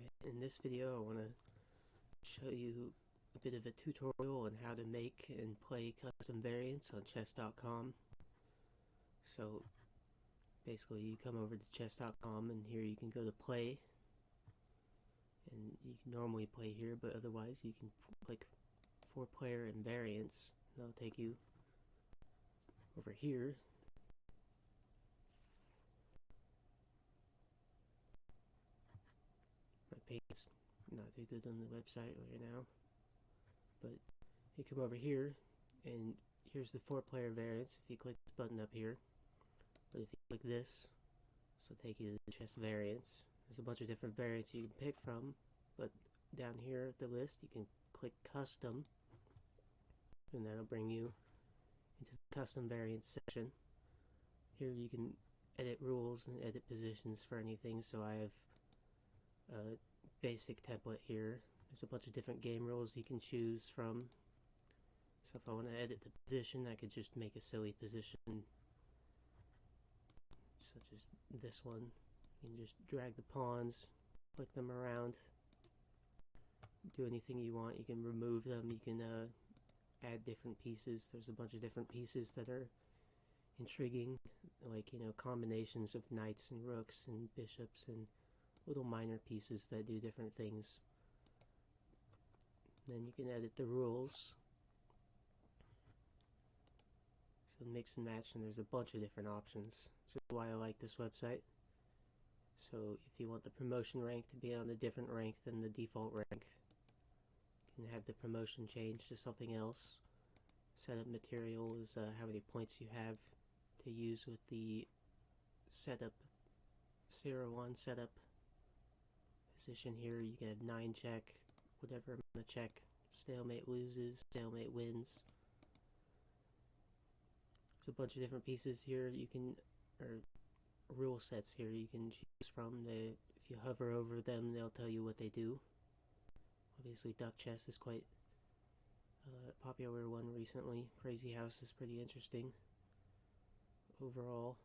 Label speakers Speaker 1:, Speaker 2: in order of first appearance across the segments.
Speaker 1: Hi, in this video I want to show you a bit of a tutorial on how to make and play custom variants on chess.com. So basically you come over to chess.com and here you can go to play. And you can normally play here but otherwise you can click four player and variants. That'll take you over here page not too good on the website right now. But you come over here and here's the four player variants. If you click this button up here but if you click this will take you to the chess variants. There's a bunch of different variants you can pick from but down here at the list you can click custom and that'll bring you into the custom variants section. Here you can edit rules and edit positions for anything so I have a basic template here. There's a bunch of different game rules you can choose from. So if I want to edit the position I could just make a silly position such as this one. You can just drag the pawns flick them around do anything you want. You can remove them. You can uh, add different pieces. There's a bunch of different pieces that are intriguing like you know combinations of knights and rooks and bishops and little minor pieces that do different things. Then you can edit the rules. So mix and match and there's a bunch of different options. Which is why I like this website. So if you want the promotion rank to be on a different rank than the default rank you can have the promotion change to something else. Setup material is uh, how many points you have to use with the setup. 0-1 setup position here. You can have 9 check whatever amount of check stalemate loses stalemate wins. There's a bunch of different pieces here you can or rule sets here you can choose from the if you hover over them they'll tell you what they do. Obviously duck chess is quite uh, popular one recently. Crazy house is pretty interesting overall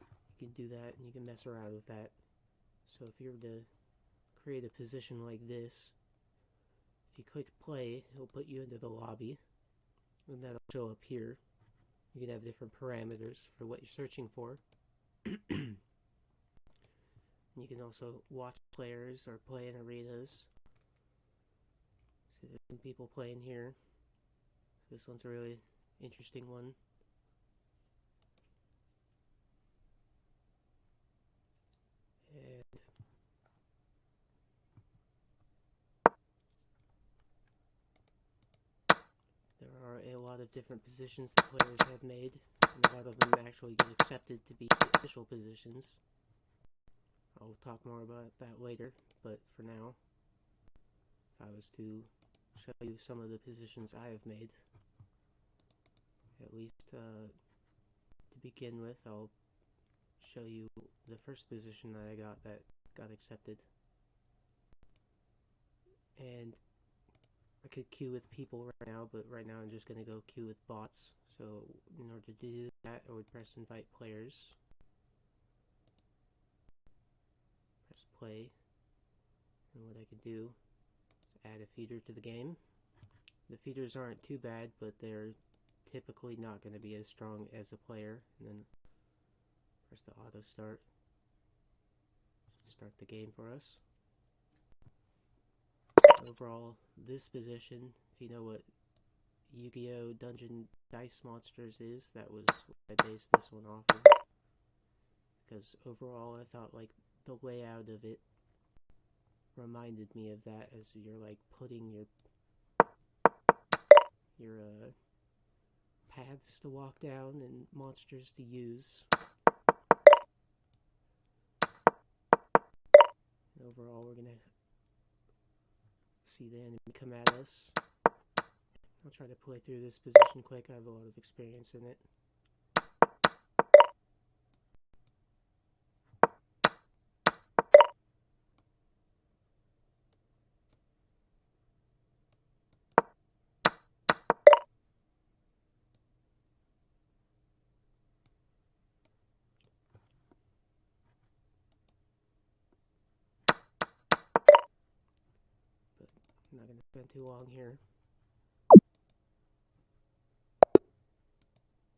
Speaker 1: you can do that and you can mess around with that. So if you were to create a position like this if you click play it'll put you into the lobby and that'll show up here. You can have different parameters for what you're searching for. You can also watch players or play in arenas. So there's some people playing here. This one's a really interesting one lot of different positions that players have made, and a lot of them actually get accepted to be official positions. I'll talk more about that later, but for now, if I was to show you some of the positions I have made, at least uh, to begin with, I'll show you the first position that I got that got accepted. And I could queue with people right now, but right now I'm just going to go queue with bots. So in order to do that, I would press invite players. Press play. And what I could do is add a feeder to the game. The feeders aren't too bad, but they're typically not going to be as strong as a player. And then press the auto start. Start the game for us overall, this position, if you know what Yu-Gi-Oh! Dungeon Dice Monsters is, that was what I based this one off of. Because overall, I thought, like, the layout of it reminded me of that as you're, like, putting your, your, uh, paths to walk down and monsters to use. overall, we're gonna see the enemy come at us. I'll try to play through this position quick. I have a lot of experience in it. I'm not going to spend too long here.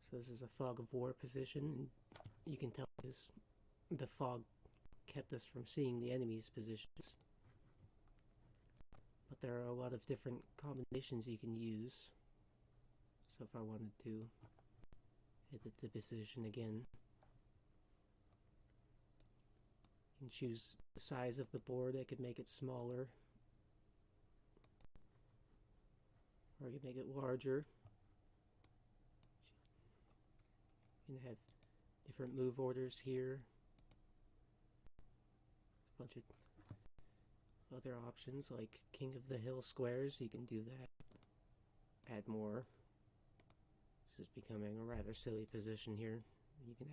Speaker 1: So this is a fog of war position, you can tell because the fog kept us from seeing the enemy's positions. But there are a lot of different combinations you can use. So if I wanted to edit the position again, you can choose the size of the board. I could make it smaller. Or could make it larger. You can have different move orders here. A bunch of other options like King of the Hill squares, you can do that. Add more. This is becoming a rather silly position here. You can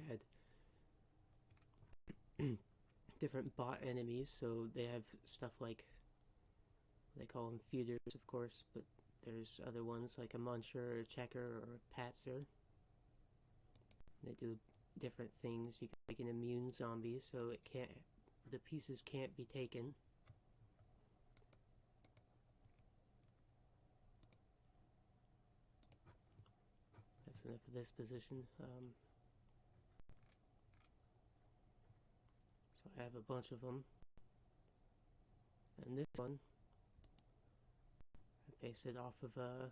Speaker 1: add different bot enemies, so they have stuff like, they call them feeders, of course, but there's other ones like a muncher, a checker, or a patzer. They do different things. You can make an immune zombie, so it can't, the pieces can't be taken. That's enough of this position. Um, so I have a bunch of them. And this one, based it off of, uh,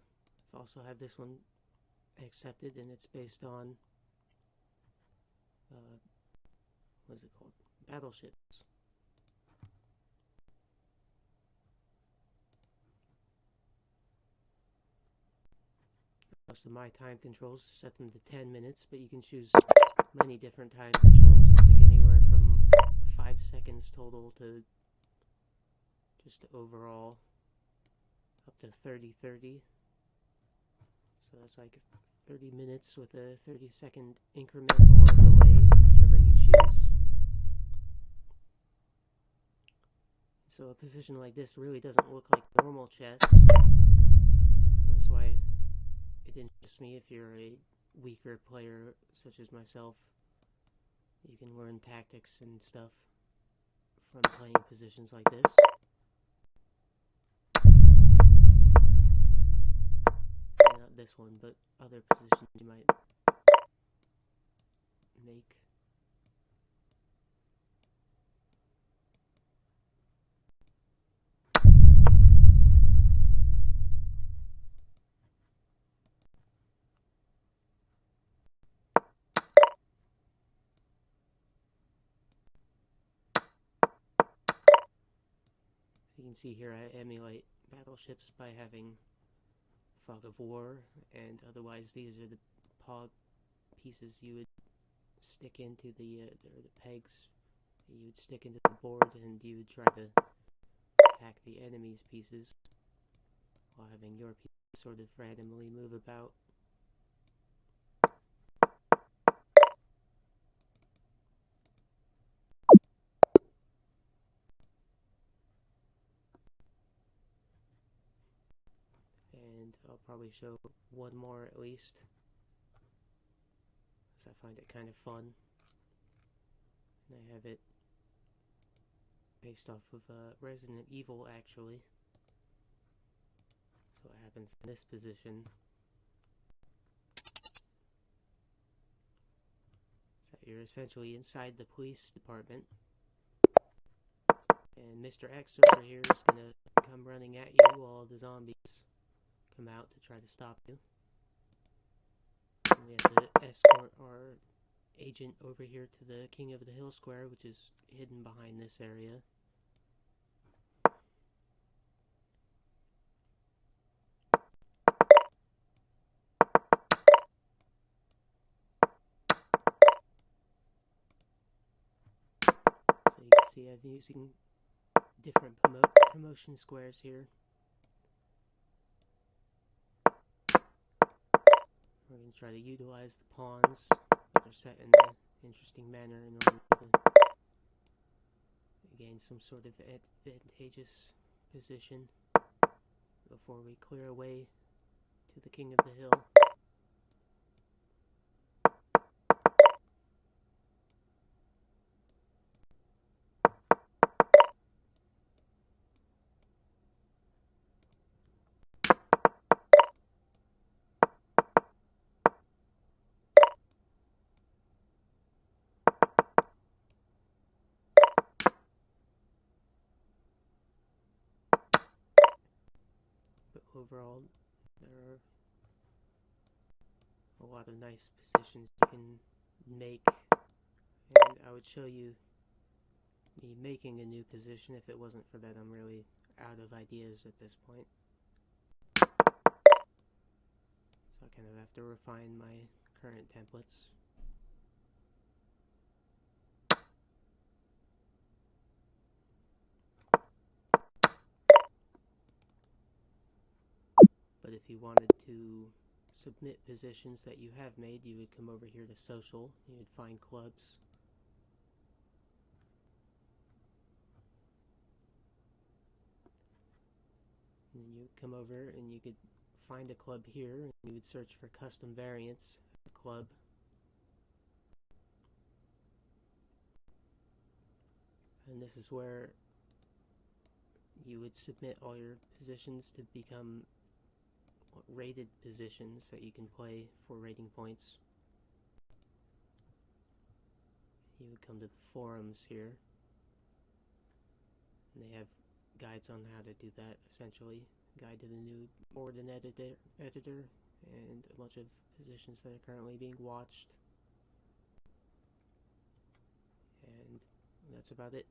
Speaker 1: I also have this one accepted and it's based on uh, what is it called? Battleships. Most of my time controls set them to 10 minutes, but you can choose many different time controls. I think anywhere from 5 seconds total to just overall up to 30 30. So that's like 30 minutes with a 30 second increment or delay, whichever you choose. So a position like this really doesn't look like normal chess. That's why it interests me if you're a weaker player such as myself. You can learn tactics and stuff from playing positions like this. This one, but other positions you might make. you can see here I emulate battleships by having fog of war, and otherwise these are the pog pieces you would stick into the, uh, the, the pegs you would stick into the board and you would try to attack the enemy's pieces while having your pieces sort of randomly move about. I'll probably show one more at least. Because I find it kind of fun. And I have it based off of uh, Resident Evil actually. So what happens in this position? So you're essentially inside the police department. And Mr. X over here is going to come running at you while the zombies come out to try to stop you. And we have to escort our agent over here to the King of the Hill Square, which is hidden behind this area. So you can see I'm using different promo promotion squares here. We're going to try to utilize the pawns, but they're set in an interesting manner in order to gain some sort of advantageous position before we clear away to the king of the hill. Overall, there are a lot of nice positions you can make, and I would show you me making a new position if it wasn't for that I'm really out of ideas at this point. So I kind of have to refine my current templates. But if you wanted to submit positions that you have made, you would come over here to social, you would find clubs. And then you would come over and you could find a club here and you would search for custom variants club. And this is where you would submit all your positions to become rated positions that you can play for rating points. You would come to the forums here. And they have guides on how to do that, essentially. Guide to the new Morden editor, editor and a bunch of positions that are currently being watched. And that's about it.